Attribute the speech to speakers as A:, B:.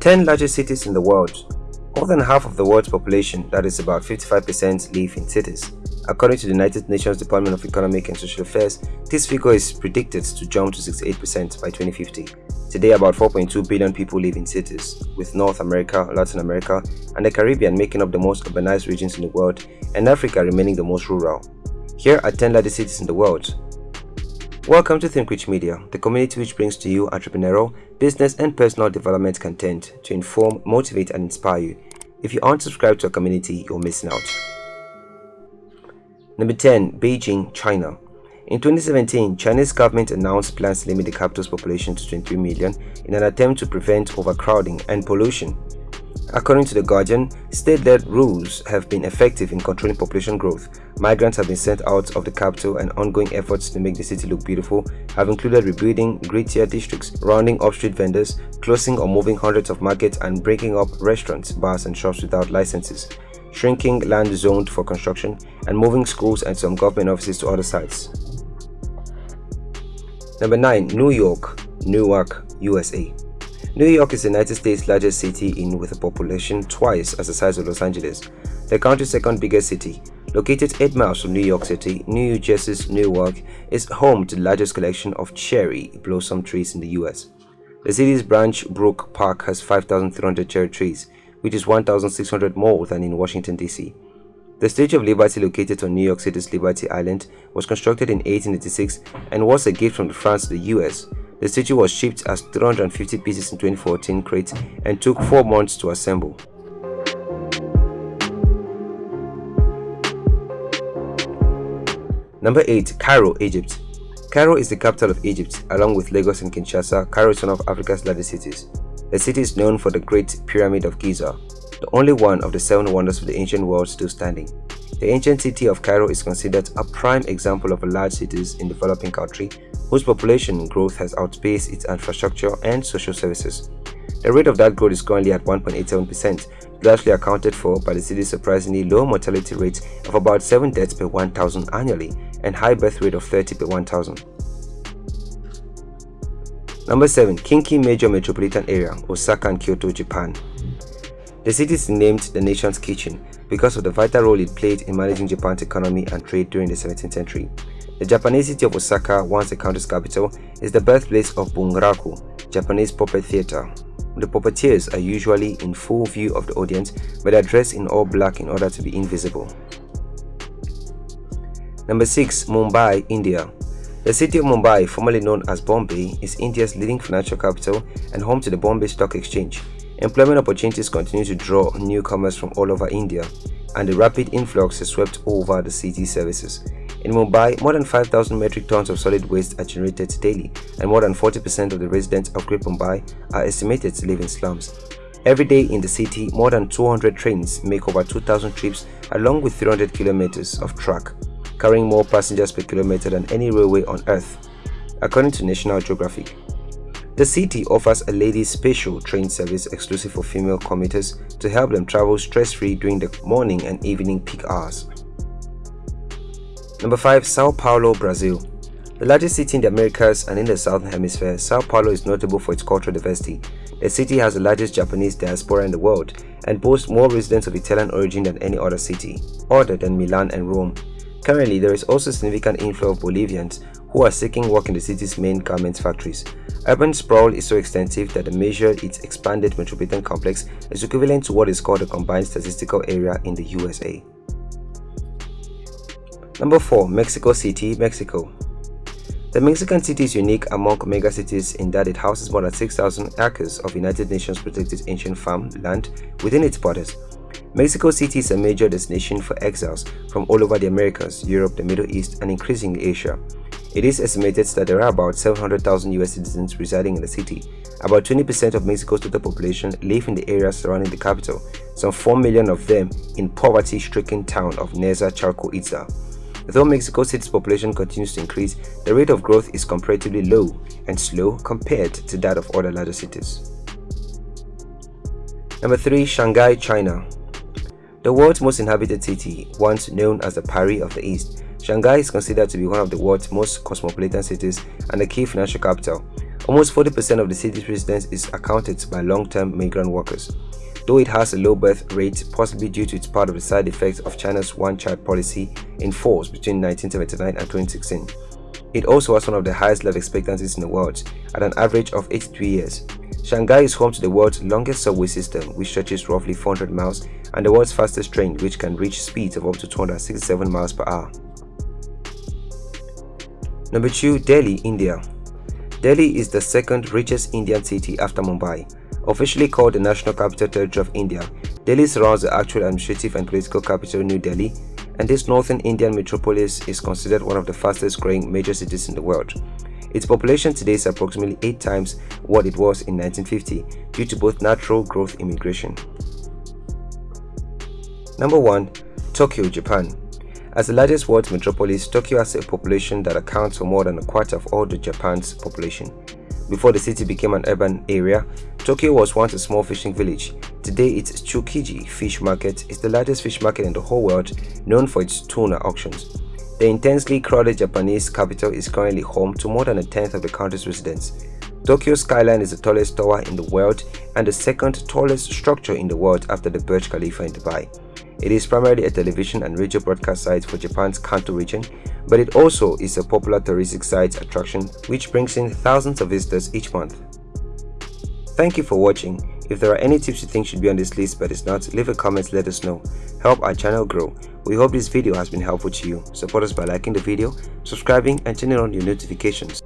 A: 10 largest cities in the world. More than half of the world's population, that is about 55%, live in cities. According to the United Nations Department of Economic and Social Affairs, this figure is predicted to jump to 68% by 2050. Today, about 4.2 billion people live in cities, with North America, Latin America, and the Caribbean making up the most urbanized regions in the world, and Africa remaining the most rural. Here are 10 largest cities in the world. Welcome to ThinkRich Media, the community which brings to you entrepreneurial, business, and personal development content to inform, motivate, and inspire you. If you aren't subscribed to our community, you're missing out. Number 10. Beijing, China. In 2017, Chinese government announced plans to limit the capital's population to 23 million in an attempt to prevent overcrowding and pollution. According to The Guardian, state-led rules have been effective in controlling population growth. Migrants have been sent out of the capital and ongoing efforts to make the city look beautiful have included rebuilding grittier districts, rounding up street vendors, closing or moving hundreds of markets and breaking up restaurants, bars and shops without licenses, shrinking land zoned for construction, and moving schools and some government offices to other sites. Number 9. New York, Newark, USA New York is the United States' largest city in with a population twice as the size of Los Angeles, the country's second biggest city. Located 8 miles from New York City, New Jersey's Newark is home to the largest collection of cherry blossom trees in the US. The city's Branch Brook Park has 5,300 cherry trees, which is 1,600 more than in Washington, D.C. The Statue of Liberty located on New York City's Liberty Island was constructed in 1886 and was a gift from France to the US. The statue was shipped as 350 pieces in 2014 crates and took 4 months to assemble. Number 8. Cairo, Egypt Cairo is the capital of Egypt. Along with Lagos and Kinshasa, Cairo is one of Africa's largest cities. The city is known for the Great Pyramid of Giza, the only one of the seven wonders of the ancient world still standing. The ancient city of Cairo is considered a prime example of a large cities in developing country whose population growth has outpaced its infrastructure and social services. The rate of that growth is currently at 1.87%, largely accounted for by the city's surprisingly low mortality rate of about 7 deaths per 1,000 annually and high birth rate of 30 per 1,000. Number 7. Kinki Major Metropolitan Area, Osaka and Kyoto, Japan. The city is named the nation's kitchen because of the vital role it played in managing Japan's economy and trade during the 17th century. The Japanese city of Osaka, once the country's capital, is the birthplace of Bunraku, Japanese puppet theater. The puppeteers are usually in full view of the audience but are dressed in all black in order to be invisible. Number 6. Mumbai, India The city of Mumbai, formerly known as Bombay, is India's leading financial capital and home to the Bombay Stock Exchange. Employment opportunities continue to draw newcomers from all over India, and the rapid influx has swept over the city's services. In Mumbai, more than 5,000 metric tons of solid waste are generated daily, and more than 40% of the residents of Great Mumbai are estimated to live in slums. Every day in the city, more than 200 trains make over 2,000 trips along with 300 kilometers of track, carrying more passengers per kilometer than any railway on earth, according to National Geographic. The city offers a ladies' special train service exclusive for female commuters to help them travel stress-free during the morning and evening peak hours. Number 5. Sao Paulo, Brazil The largest city in the Americas and in the Southern Hemisphere, Sao Paulo is notable for its cultural diversity. The city has the largest Japanese diaspora in the world and boasts more residents of Italian origin than any other city, other than Milan and Rome. Currently, there is also significant inflow of Bolivians who are seeking work in the city's main garment factories. Urban sprawl is so extensive that the measure its expanded metropolitan complex is equivalent to what is called a combined statistical area in the USA. Number 4. Mexico City, Mexico The Mexican city is unique among megacities in that it houses more than 6,000 acres of United Nations protected ancient farm land within its borders. Mexico City is a major destination for exiles from all over the Americas, Europe, the Middle East, and increasingly Asia. It is estimated that there are about 700,000 US citizens residing in the city. About 20% of Mexico's total population live in the areas surrounding the capital, some 4 million of them in poverty-stricken town of Neza Chalco Itza. Though Mexico City's population continues to increase, the rate of growth is comparatively low and slow compared to that of other larger cities. Number 3. Shanghai, China The world's most inhabited city, once known as the Paris of the East, Shanghai is considered to be one of the world's most cosmopolitan cities and a key financial capital. Almost 40% of the city's residents is accounted by long-term migrant workers. Though it has a low birth rate, possibly due to its part of the side effects of China's one-child policy in force between 1979 and 2016. It also has one of the highest life expectancies in the world, at an average of 83 years. Shanghai is home to the world's longest subway system, which stretches roughly 400 miles, and the world's fastest train, which can reach speeds of up to 267 miles per hour. Number 2. Delhi, India Delhi is the second richest Indian city after Mumbai. Officially called the National Capital Territory of India, Delhi surrounds the actual administrative and political capital New Delhi and this northern Indian metropolis is considered one of the fastest growing major cities in the world. Its population today is approximately 8 times what it was in 1950 due to both natural growth and immigration. Number 1. Tokyo, Japan As the largest world metropolis, Tokyo has a population that accounts for more than a quarter of all the Japan's population. Before the city became an urban area, Tokyo was once a small fishing village. Today, its Tsukiji fish market is the largest fish market in the whole world, known for its tuna auctions. The intensely crowded Japanese capital is currently home to more than a tenth of the country's residents. Tokyo's Skytree is the tallest tower in the world and the second tallest structure in the world after the Burj Khalifa in Dubai. It is primarily a television and radio broadcast site for Japan's Kanto region, but it also is a popular touristic site attraction which brings in thousands of visitors each month. Thank you for watching. If there are any tips you think should be on this list but is not, leave a comment let us know. Help our channel grow. We hope this video has been helpful to you. Support us by liking the video, subscribing and turning on your notifications.